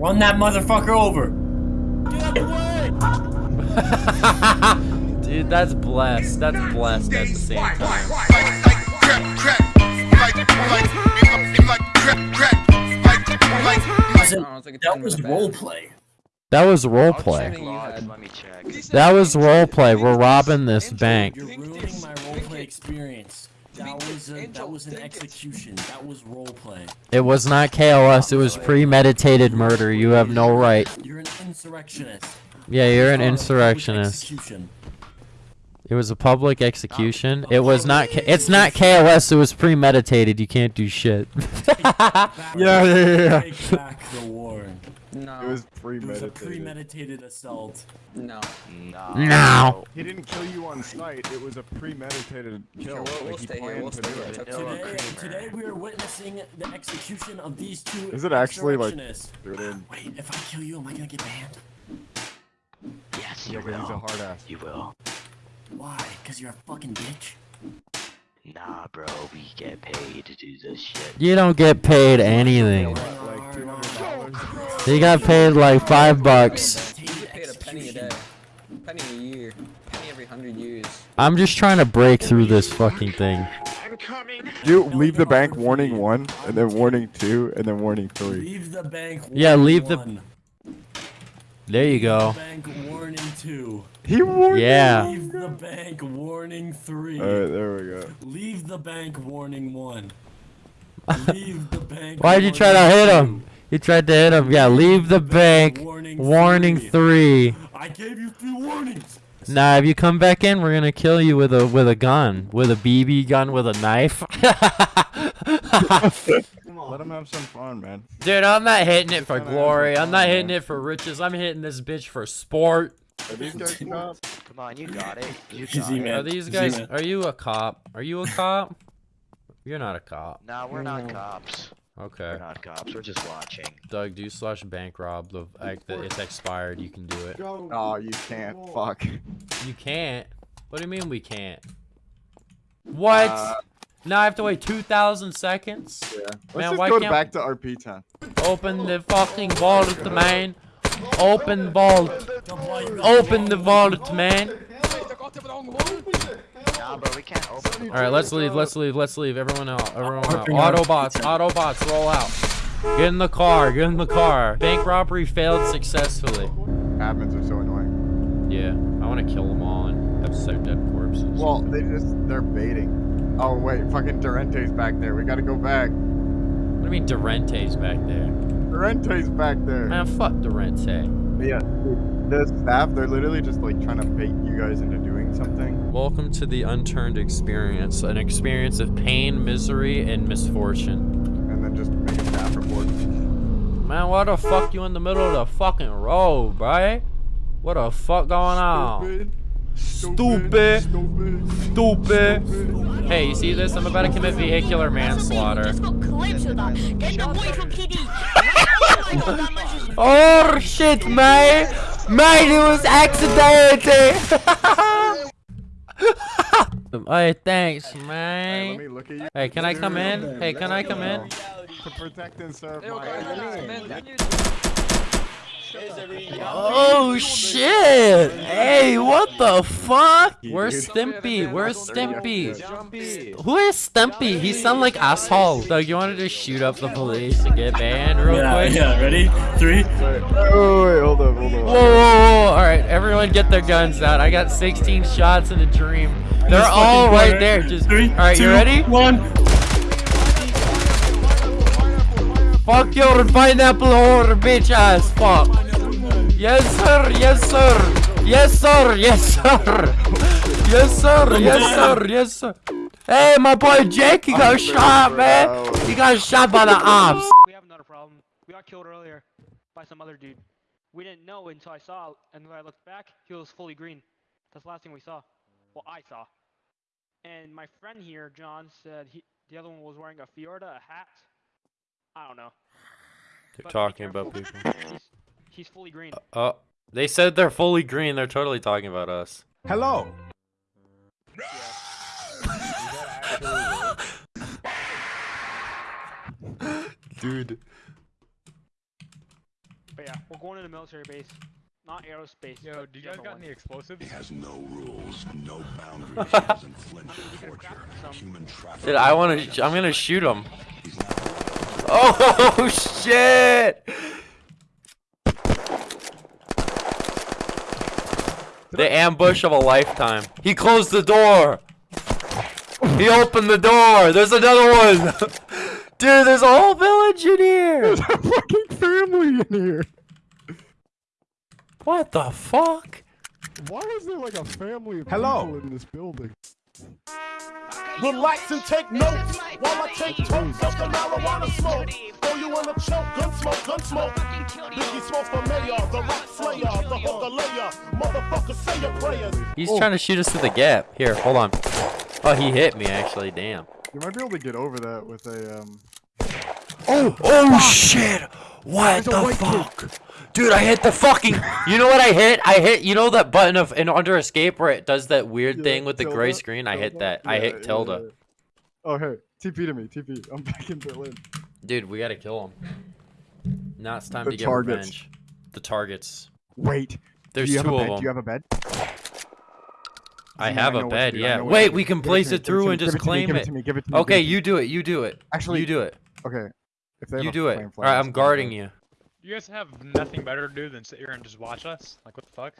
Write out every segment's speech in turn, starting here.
Run that motherfucker over. Dude, that's blessed. That's blessed at the same time. Listen, it's like a that was minute role play. That was roleplay. Training you had. Let me check. That was roleplay. We're robbing this bank. You're ruining my role play experience. That was a, that was an execution. That was role play. It was not KOS. It was premeditated murder. You have no right. You're an insurrectionist. Yeah, you're an insurrectionist. It was a public execution. It was not. K- It's not KOS. It was premeditated. You can't do shit. Back- Yeah, yeah, yeah. Take back the war. No. It was premeditated. It was a premeditated. premeditated assault. no. No. No. He didn't kill you on sight. It was a premeditated kill. we'll- we'll like he stay here, we'll to stay here. it. Took Vanilla Today, today we are witnessing the execution of these two Is it actually, like- Wait, if I kill you, am I gonna get banned? Yes, you he's a will. hard ass. You will. Why? Cause you're a fucking bitch. Nah, bro. We get paid to do this shit. You don't get paid anything. Like two hundred dollars. He got paid like five bucks. You get paid a penny a day. Penny a year. Penny every hundred years. I'm just trying to break through this fucking thing. You leave the bank warning one, and then warning two, and then warning three. Leave the bank. Yeah, leave the- one. There you go. Bank warning two. He warned. Yeah. Leave the bank warning three. Alright, there we go. Leave the bank warning one. Leave the bank. Why'd you try to warning hit two. him? You tried to hit him. Yeah, leave the bank. Warning, Warning three. I gave you three warnings. Nah, if you come back in, we're gonna kill you with a with a gun, with a BB gun, with a knife. Let him have some fun, man. Dude, I'm not hitting it for glory. some I'm not hitting man. it for riches. I'm hitting this bitch for sport. Are these guys cops? Come on, you got it. You got it. Are these guys? Are you a cop? Are you a cop? You're not a cop. Nah, we're not cops. Okay. We're not cops. We're just watching. Doug, do you slash bank rob the like the, it's expired. You can do it. Oh, you can't. Fuck. You can't. What do you mean we can't? What? Uh, now I have to wait 2,000 seconds? Yeah. Let's Man, just why go can't- back to RP time. Open the fucking vault, man. Open vault. Open the vault, man. Nah, bro, we can't open. All right, let's leave. Let's leave. Let's leave. Everyone out. Everyone out. Autobots. Autobots, roll out. Get in the car. Get in the car. Bank robbery failed successfully. Admins are so annoying. Yeah, I want to kill them all and have so dead corpses. Well, they just they're baiting. Oh wait, fucking Durente's back there. We gotta go back. what do you mean Durente's back there? Durente's back there. Man, fuck Durente. Yeah, the staff, they're literally just like trying to bait you guys into doing something. Welcome to the unturned experience, an experience of pain, misery, and misfortune. And then just make a staff report. Man, why the fuck you in the middle of the fucking road, bro? What the fuck going on? Stupid. Stupid. Stupid. Hey, you see this? I'm about to commit vehicular manslaughter. Just got clips of that. Get the boy from PD. Oh shit, man! Man, it was accidental! hey, thanks, Hey, let man. me look at you. Hey, can I come in? Hey, can I come in? To protect and serve my Oh, oh shit! Hey, what the fuck? Where's Dude. Stimpy? Where's Stimpy? Who is Stimpy? He sound like asshole. Doug, you want to just shoot up the police and get banned real Yeah, quick? yeah. Ready? Three. Wait, oh, wait, hold up, hold up. Whoa, whoa, whoa! All right, everyone, get their guns out. I got 16 shots in a dream. They're Just all fucking right go, there. Just Three. all right. You ready? One. Fuck your pineapple whore, bitch ass. Fuck. Yes, sir. Yes, sir. Yes, sir. Yes, sir. Yes, sir. Yes, sir. Yes, sir. Hey, my boy Jake, he got shot, man. He got shot by the ops. We have another problem. We got killed earlier by some other dude. We didn't know until I saw, and when I looked back, he was fully green. That's the last thing we saw. Well, I saw. And my friend here, John, said he the other one was wearing a Fiorda, a hat. I don't know. They're But talking about people. He's, he's fully green. Oh, they said they're fully green. They're totally talking about us. Hello. Dude. But yeah, we're going to the military base, not aerospace. Yo, do you guys got one. any explosives? It has no rules, no boundaries, he doesn't flinch from torture, human trafficking. Dude, I want to. I'm gonna shoot him. He's not Oh shit! The ambush of a lifetime. He closed the door. He opened the door. There's another one. Dude, there's a whole village in here. There's a fucking family in here. What the fuck? Why is there like a family of Hello. people in this building? Relax and take notes while I take totes of the marijuana smoke. Throw you in a choke, gun smoke, gun smoke. Biggie Smalls for mayor, the rock slayer, the hooker layer. Motherfucker, say your prayers. He's Oh. trying to shoot us through the gap. Here, hold on. Oh, he hit me actually. Damn. You might be able to get over that with a um. Oh, oh shit! What the white kid. fuck? Dude, I hit the fucking. You know what I hit? I hit. You know that button of in under escape where it does that weird Yeah, thing with the gray tilde, screen? I hit that. I hit yeah, tilde. yeah, yeah. Oh hey, TP to me, TP. I'm back in Berlin. Dude, we gotta kill him. Now it's time The to get targets. revenge. The targets. Wait. There's two of them. Do you have a bed? I have know a bed. Yeah. Wait, we can Give it to place it through and just give it to me, claim it. it. to me, give it to me, give Okay, it to me. you do it. You do it. Actually, you do it. Okay. If they You do it. All flag, I'm guarding you. You guys have nothing better to do than sit here and just watch us? Like, what the fuck?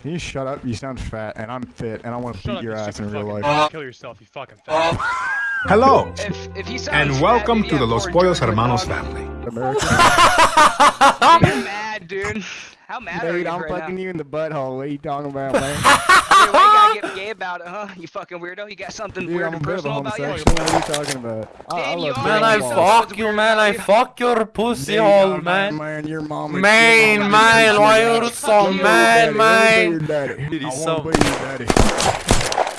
Can you shut up? You sound fat, and I'm fit, and I want to beat up, your ass in stupid real fucking life. bitch. Kill yourself, you fucking fat. Hello, If, if and sounds welcome fat, to the Los more Pollos Hermanos family. American. You're mad, dude. How mad are Dude, you I'm right fucking now? you in the butthole. What are you talking about, man? Dude, why you gotta get gay about it, huh? You fucking weirdo. You got something Dude, weird I'm and bit of a personal about you? What are you talking about? I, I you. Man, I fuck- fuck you, man. I fuck your pussy Dude, hole, man. Man, your mom. is- Man, your mom man, is- why your you so mad, daddy. Let me be man? Dude, he's so- your daddy.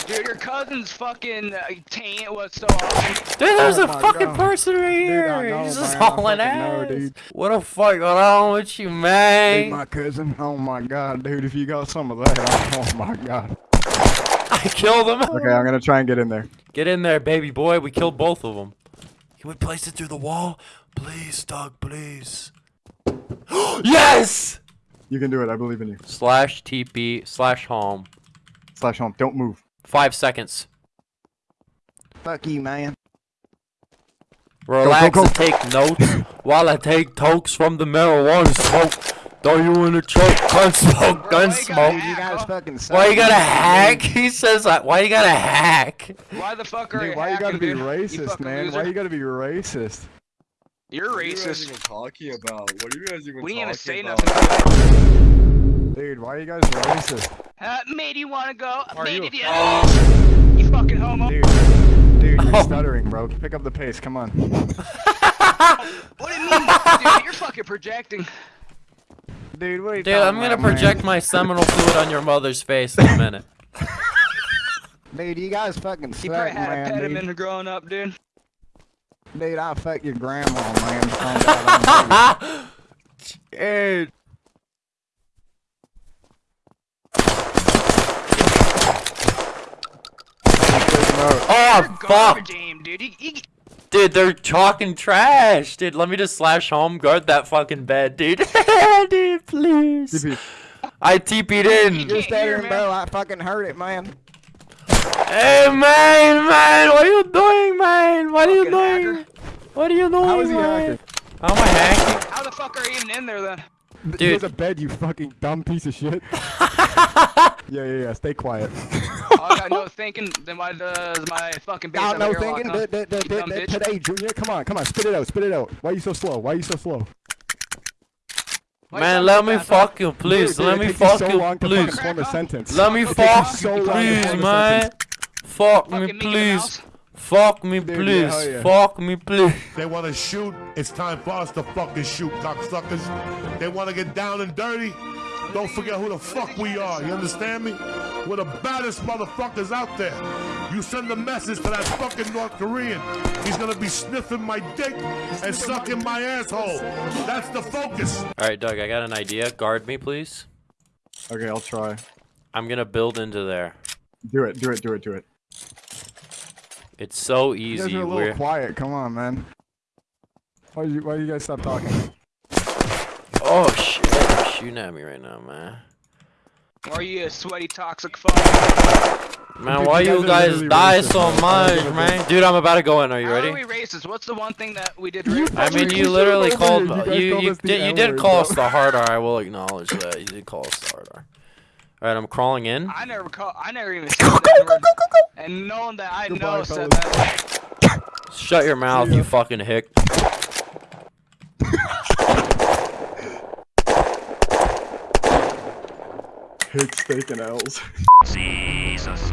Dude, your cousin's fucking uh, taint was so awesome. Dude, there's Oh a fucking God. person right Dude, here. know, He's just man, I hauling fucking know, ass. dude. What the fuck going on with you, Dude, man? my cousin. Oh my god, dude, if you got some of that, oh my god. I killed him. Okay, I'm gonna try and get in there. Get in there, baby boy. We killed both of them. Can we place it through the wall? Please, Doug, please. yes! You can do it. I believe in you. Slash TP slash home. Slash home. Don't move. Five seconds. Fuck you, man. Relax go, and take notes while I take tokes from the marijuana smoke. Throw you in a choke, gun smoke, gun why you gotta smoke. hack, You guys huh? fucking suck. Why you gotta man. hack? He says that. Why you gotta hack? Why the fuck are Dude, you why you gotta be dude? Racist, fucking man? loser. Why you gotta be racist? You're racist. What are you guys even talking about? What are you guys even We didn't even talking say nothing. Dude, why are you guys racist? Uh, matey, wanna go? Are you Matey, a yeah. You fucking homo. Dude, dude, you're Oh. stuttering, bro. Pick up the pace. Come on. What do you mean? Dude, you're fucking projecting. Dude, what are you Dude, I'm gonna about, man? project my seminal fluid on your mother's face in a minute. Dude, you guys fucking You probably suck, had a man. pediment Dude. growing up, dude. dude, I'll fuck your grandma, man. Oh, God, Oh fuck, garbage aim, dude. You, you, dude, they're talking trash, dude. Let me just slash home guard that fucking bed, dude. dude, please. TP. I TP'd in. can't You're hear, stuttering, man. bro. I fucking heard it, man. Hey man, man, what are you doing, man? What are you Fucking hacker. doing? What are you doing, How is he man? hacking? How am I hacking? how the fuck are you even in there then? Th- Dude. There's a bed, you fucking dumb piece of shit. yeah, yeah, yeah. Stay quiet. I got no thinking. Then why does my fucking base Out, have no a airlock, thinking. huh? D- d- d- d- d- Today, Junior. Come on, come on. Spit it out. Spit it out. Why are you so slow? Why are you so slow? Why Man, let me fuck you, please. Dude, let me takes you fuck so you, long please. form a sentence. Let me It takes you fuck so you, please, man. Fuck me, please. Mouse. Fuck me, Dude, yeah, please. hell yeah. Fuck me, please. They want to shoot. It's time for us to fucking shoot, cocksuckers. They want to get down and dirty. Don't forget who the fuck we are. You understand me? We're the baddest motherfuckers out there. You send a message to that fucking North Korean. He's gonna be sniffing my dick and sucking my asshole. That's the focus. All right, Doug, I got an idea. Guard me, please. Okay, I'll try. I'm gonna build into there. Do it. Do it. Do it. Do it. It's so easy. You guys easy. are a little We're quiet. Come on, man. Why you Why you guys stop talking? Oh shit! They're shooting at me right now, man. Are you a sweaty toxic fuck? Man, Dude, why you you guys guys really die racist, so man. much, man? Dude, I'm about to go in. Are you How are ready? we racist? What's the one thing that we did You racist? I mean, you literally called. You you you did you did call us the hard R. I will acknowledge that you did call us the hard R. All right, I'm crawling in. I never call. I never even said that word. And knowing that I Goodbye, know said that. Shut your mouth, you fucking hick. Hicks taking L's. Jesus.